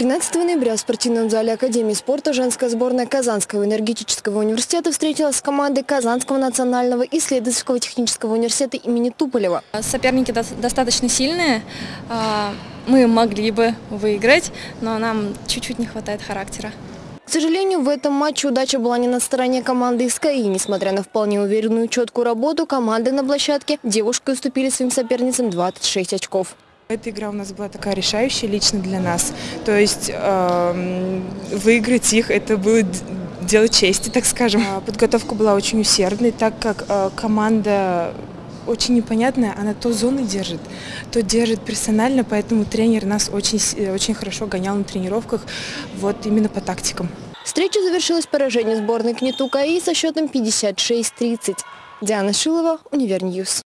13 ноября в спортивном зале Академии спорта женская сборная Казанского энергетического университета встретилась с командой Казанского национального исследовательского технического университета имени Туполева. Соперники до- достаточно сильные. А, Мы могли бы выиграть, но нам чуть-чуть не хватает характера. К сожалению, в этом матче удача была не на стороне команды из КАИ. Несмотря на вполне уверенную четкую работу, команды на площадке девушки уступили своим соперницам 26 очков. Эта игра у нас была такая решающая лично для нас. То есть эм, выиграть их это было дело чести, так скажем. А, Подготовка была очень усердной, так как э, команда очень непонятная, она то зоны держит, то держит персонально, поэтому тренер нас очень, э, очень хорошо гонял на тренировках вот именно по тактикам. Встреча завершилась поражением сборной КНИТУ КАИ со счетом 56-30. Диана Шилова, Универньюз.